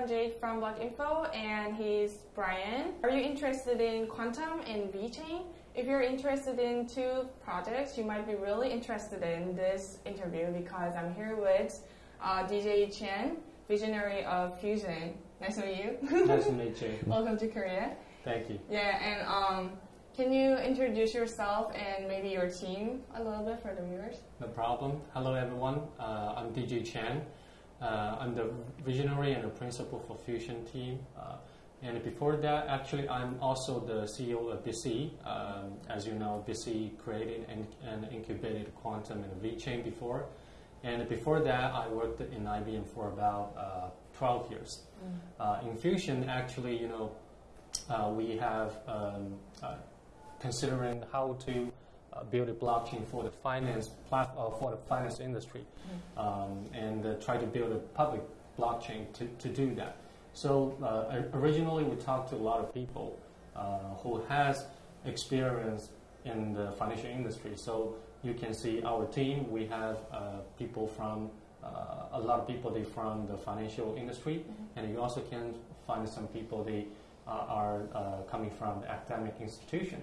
I'm Jade from Block Info, and he's Brian. Are you interested in Qtum and VeChain? If you're interested in two projects, you might be really interested in this interview because I'm here with uh, DJ Qian, visionary of Fusion. Nice to meet you. nice to meet you. Welcome to Korea. Thank you. Yeah, and um, can you introduce yourself and maybe your team a little bit for the viewers? No problem. Hello, everyone. Uh, I'm DJ Qian. Uh, I'm the visionary and the principal for Fusion team. Uh, and before that, actually, I'm also the CEO of BC. Um, as you know, BC created and, and incubated Qtum and VeChain before. And before that, I worked in IBM for about uh, 12 years. Mm. in Fusion, actually, you know, uh, we have um, uh, considering how to uh, build a blockchain for the finance plat- uh, for the finance industry, um, and uh, try to build a public blockchain to, to do that. So uh, originally, we talked to a lot of people uh, who has experience in the financial industry. So you can see our team. We have uh, people from a lot of people they from the financial industry, mm-hmm. and you also can find some people they are coming from the academic institution.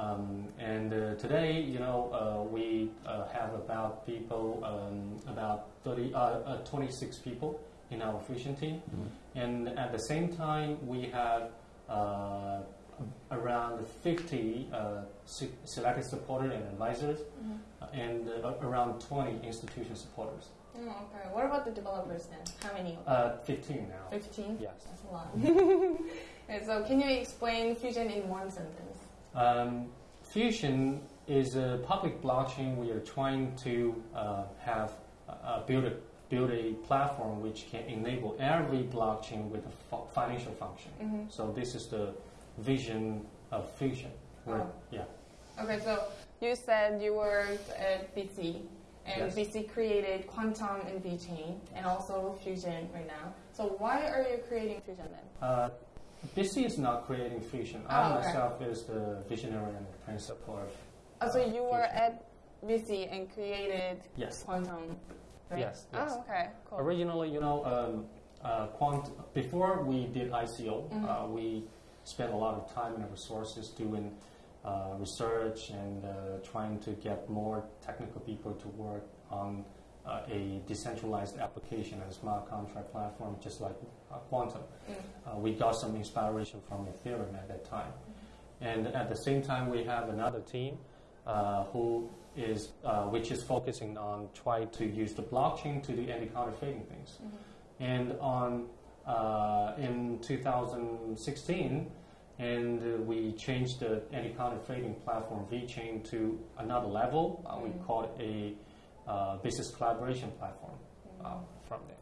Um, and uh, today, you know, uh, we uh, have about people, um, about 30, uh, uh, 26 people in our fusion team. Mm-hmm. And at the same time, we have uh, around 50 selected supporters and advisors, mm-hmm. and around 20 institution supporters. Oh, okay. What about the developers then? How many? Uh, 15 now. 15? Yes. That's a lot. and so, can you explain Fusion in one sentence? Um, Fusion is a public blockchain. We are trying to uh, have uh, build a build a platform which can enable every blockchain with a financial function. Mm-hmm. So this is the vision of Fusion. Oh. Yeah. Okay, so you said you worked at BC, and yes. BC created Qtum and VeChain, and also Fusion right now. So why are you creating Fusion then? Uh, BC is not creating Fusion. Oh, I okay. myself is the visionary and the principal of. Oh, so you were at BC and created yes. Qtum. Right? Yes, yes. Oh, okay, cool. Originally, you know, um, uh, quant- before we did ICO, mm-hmm. uh, we spent a lot of time and resources doing uh, research and uh, trying to get more technical people to work on uh, a decentralized application and smart contract platform, just like uh, Qtum. Mm. Uh, we got some inspiration from Ethereum at that time. Mm-hmm. And at the same time, we have another team uh, who is, uh, which is focusing on trying to use the blockchain to do anti-counterfeiting things. Mm-hmm. And on uh, in 2016, and we changed the anti-counterfeiting platform VeChain to another level. Mm. We call it a uh, business collaboration platform uh, from there.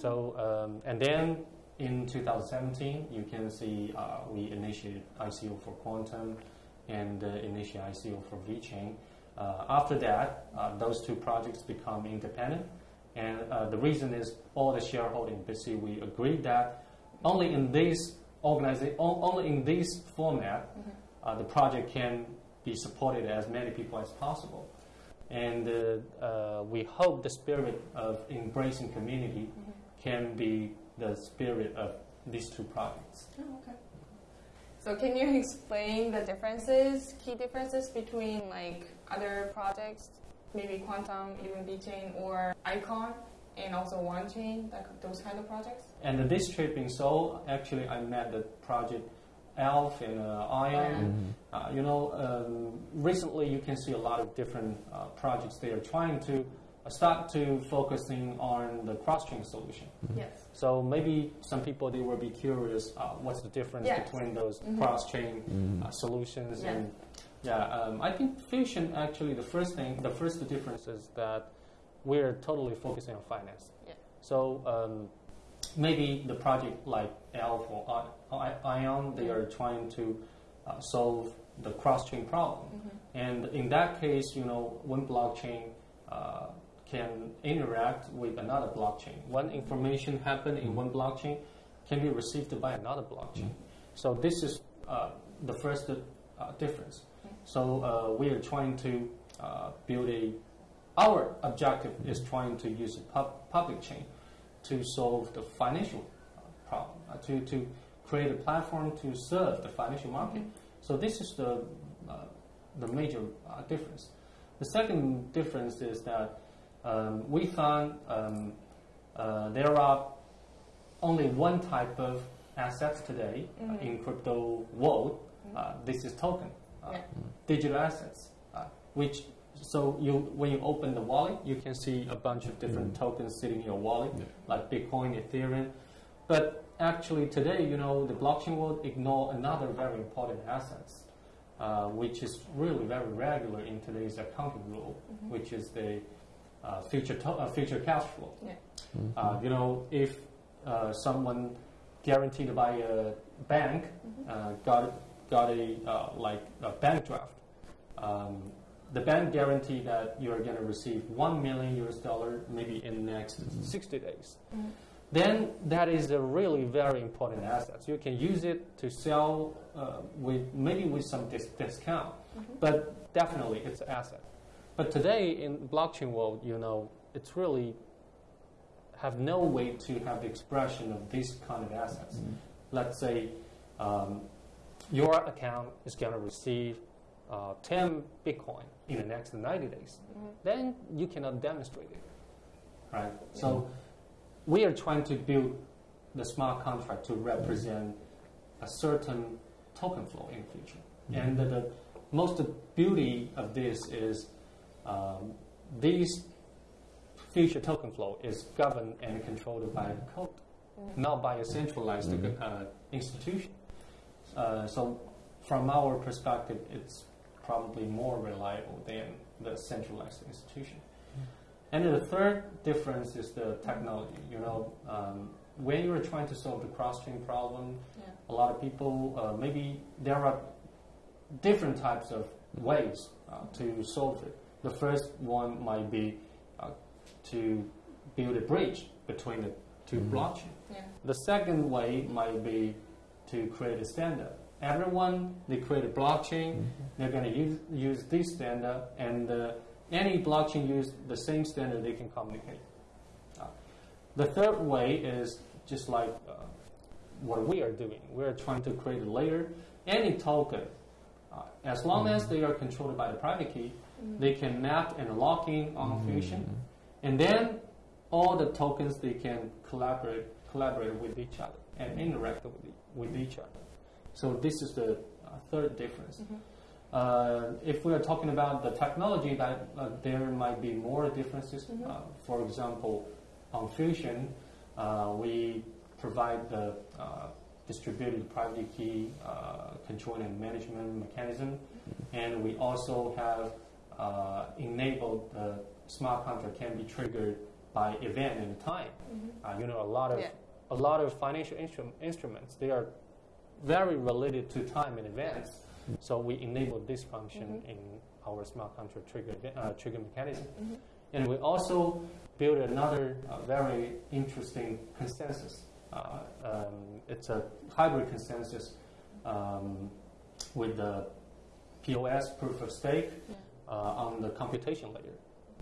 So, um, and then in 2017, you can see uh, we initiated ICO for Qtum and uh, initiated ICO for VeChain. Uh, after that, uh, those two projects become independent. And uh, the reason is all the shareholding basically we agreed that only in this organization, only in this format, mm-hmm. the project can be supported as many people as possible and uh, uh, we hope the spirit of embracing community mm-hmm. can be the spirit of these two projects. Oh, okay. So can you explain the differences, key differences between like other projects, maybe Qtum, even VeChain, or Icon, and also Wanchain, like those kind of projects? And this trip in Seoul, actually, I met the project aelf and uh, Aion. Mm-hmm. Uh, you know, um, recently you can see a lot of different uh, projects they are trying to uh, start to focusing on the cross-chain solution. Mm-hmm. Yes. So maybe some people they will be curious uh, what's the difference yes. between those mm-hmm. cross-chain mm-hmm. Uh, solutions yes. and yeah, um, I think Fusion actually the first thing, the first difference is that we're totally focusing on finance. Yeah. So um, maybe the project like aelf or Aion, they are trying to uh, solve the cross-chain problem. Mm-hmm. And in that case, you know, one blockchain uh, can interact with another blockchain. One information happen in one blockchain can be received by another blockchain. So this is uh, the first uh, difference. Mm-hmm. So uh, we are trying to uh, build a. Our objective is trying to use a pub- public chain to solve the financial problem, uh, to, to create a platform to serve the financial market. So this is the, uh, the major uh, difference. The second difference is that um, we found um, uh, there are only one type of assets today mm-hmm. in crypto world. Mm-hmm. this is token, yeah. digital assets, which so you when you open the wallet, you can see a bunch of different mm. tokens sitting in your wallet, yeah. like Bitcoin, Ethereum. But actually today, you know, the blockchain will ignore another very important assets, uh, which is really very regular in today's accounting rule, mm-hmm. which is the uh, future to- uh, future cash flow. Yeah. Mm-hmm. you know, if uh, someone guaranteed by a bank mm-hmm. Uh, got got a uh, like a bank draft. Um, the bank guarantee that you are going to receive 1 million US dollar maybe in the next mm-hmm. 60 days. Mm-hmm. Then that is a really very important asset. You can use it to sell uh, with maybe with some dis- discount, mm-hmm. but definitely it's an asset. But today in blockchain world, you know, it's really have no way to have the expression of this kind of assets. Mm-hmm. Let's say um, your account is going to receive uh, 10 Bitcoin in the next 90 days, mm-hmm. then you cannot demonstrate it. Right? So mm-hmm. we are trying to build the smart contract to represent a certain token flow in the future. Mm-hmm. And the, the, most beauty of this is um, these future token flow is governed and controlled by the code, not by a centralized uh, institution. Uh, so from our perspective, it's probably more reliable than the centralized institution. And the third difference is the technology. You know, um, when you're trying to solve the cross-chain problem, yeah. a lot of people uh, maybe there are different types of ways uh, to solve it. The first one might be uh, to build a bridge between the 2 mm-hmm. blockchain. Yeah. The second way might be to create a standard everyone, they create a blockchain, mm-hmm. they're going to use, use this standard, and uh, any blockchain use the same standard they can communicate. Uh, the third way is just like uh, what we are doing. We're trying to create a layer. Any token, uh, as long mm-hmm. as they are controlled by the private key, mm-hmm. they can map and lock in on mm-hmm. Fusion, and then all the tokens they can collaborate collaborate with each other and interact with, with each other. So this is the uh, third difference. Mm-hmm. Uh, if we are talking about the technology, that uh, there might be more differences. Mm-hmm. Uh, for example, on Fusion, uh, we provide the uh, distributed private key control and management mechanism, and we also have enabled the smart contract can be triggered by event and time. Mm-hmm. you know, a lot of yeah. a lot of financial instru- instruments they are very related to time in advance. So we enable this function mm-hmm. in our smart contract trigger, uh, trigger mechanism. Mm-hmm. And we also build another uh, very interesting consensus. Uh, um, it's a hybrid consensus um, with the POS, proof of stake, yeah. Uh, on the computation layer.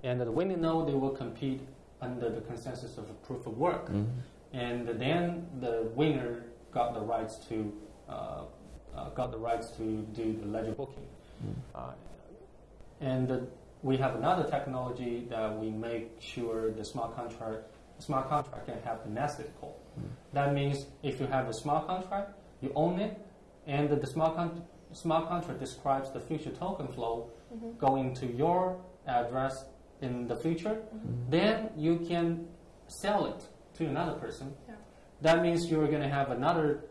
And the winning node, they will compete under the consensus of proof of work. Mm-hmm. And then the winner got the rights to got the rights to do the ledger booking. Mm. and we have another technology that we make sure the smart contract smart contract can have the nested call. Mm. That means if you have a smart contract, you own it, and the smart, con- smart contract describes the future token flow mm-hmm. going to your address in the future, mm-hmm. then you can sell it to another person. Yeah. That means you're going to have another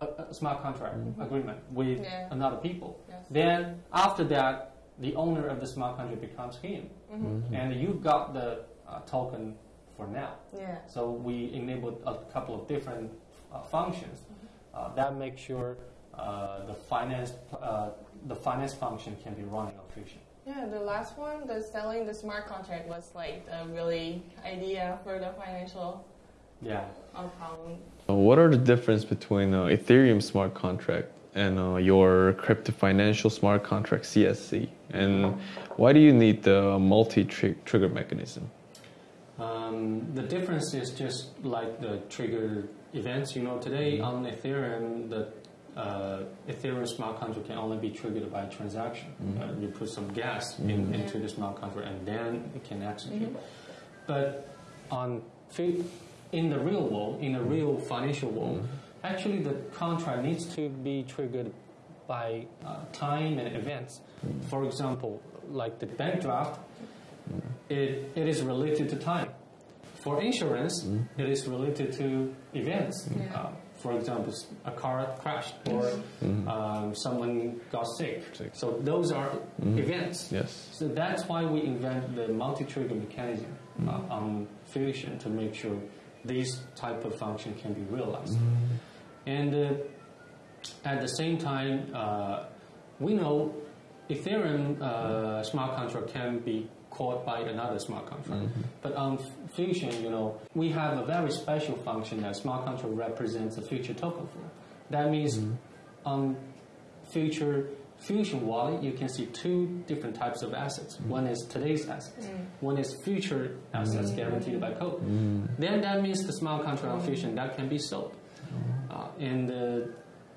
a, a smart contract mm-hmm. agreement with yeah. another people. Yes. Then after that, the owner of the smart contract becomes him, mm-hmm. mm-hmm. and you got the uh, token for now. Yeah. So we enabled a couple of different uh, functions mm-hmm. uh, that make sure uh, the finance uh, the finance function can be running on Fusion. Yeah, the last one, the selling the smart contract was like a really idea for the financial yeah. problem. Uh, what are the difference between uh, Ethereum smart contract and uh, your crypto financial smart contract CSC? And why do you need the multi trigger mechanism? Um, the difference is just like the trigger events. You know, today on Ethereum, the uh, Ethereum smart contract can only be triggered by a transaction. Uh, you put some gas in, into the smart contract, and then it can execute. But on fi- in the real world, in the real financial world, actually the contract needs to be triggered by uh, time and events. For example, like the bank draft, it, it is related to time. For insurance, it is related to events. Yeah. Uh, for example, a car crashed or um, someone got sick. Sick. So those are events. Yes. So that's why we invent the multi-trigger mechanism uh, on Fusion to make sure these type of function can be realized. And uh, at the same time, uh, we know Ethereum uh, smart contract can be called by another smart contract. But on Fusion, you know, we have a very special function that smart contract represents a future token for. That means on future Fusion wallet, you can see two different types of assets. One is today's assets. One is future assets guaranteed by code. Then that means the smart contract on Fusion that can be sold, uh, and uh,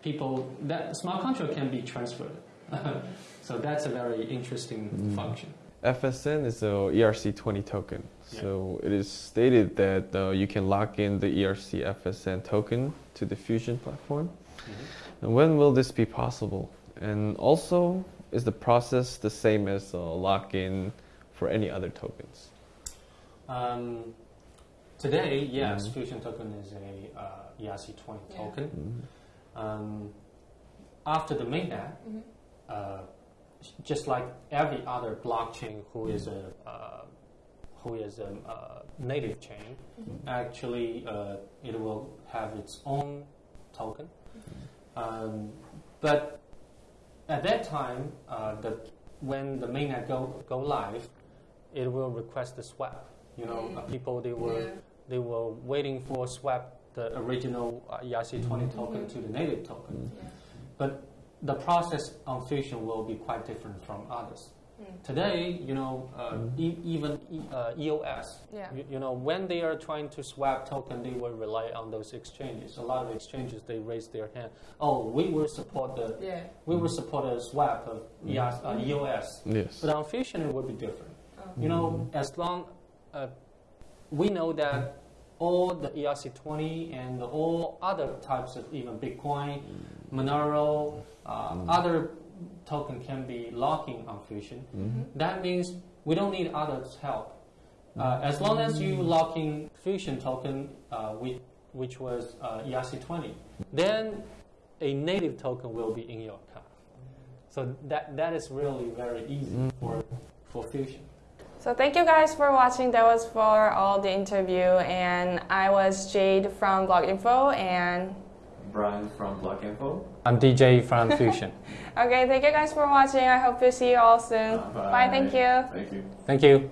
people that smart contract can be transferred. so that's a very interesting function. FSN is a ERC20 token. So it is stated that uh, you can lock in the ERC FSN token to the Fusion platform. And when will this be possible? And also, is the process the same as uh, lock in for any other tokens? Um, today, yes, Fusion token is a uh, ERC20 Yeah. token. Um, after the mainnet, Mhm. uh, just like every other blockchain who is a uh, who is a uh, native chain, actually uh, it will have its own token. Um, but at that time, uh, the, when the mainnet go go live, it will request the swap. You know, uh, people they were Yeah. they were waiting for swap the original uh, ERC20 token to the native token. Yeah. But the process on Fusion will be quite different from others. Mm. Today, you know, uh, e- even e- uh, EOS, Yeah. you, you know, when they are trying to swap token, they will rely on those exchanges. A lot of exchanges they raise their hand. Oh, we will support the Yeah. we will support a swap of EOS. Uh, EOS. Yes. But on Fusion, it will be different. Oh. You know, as long uh, we know that all the ERC20 and all other types of even Bitcoin, Monero, uh, other token can be locking on Fusion. That means we don't need others' help. Uh, as long as you lock in Fusion token, uh, which, which was uh, ERC20, then a native token will be in your account. So that, that is really very easy for, for Fusion. So thank you guys for watching. That was for all the interview, and I was Jade from Block Info, and Brian from Block Info. I'm DJ from Fusion. okay, thank you guys for watching. I hope to see you all soon. Uh, Bye. Thank you. Thank you. Thank you.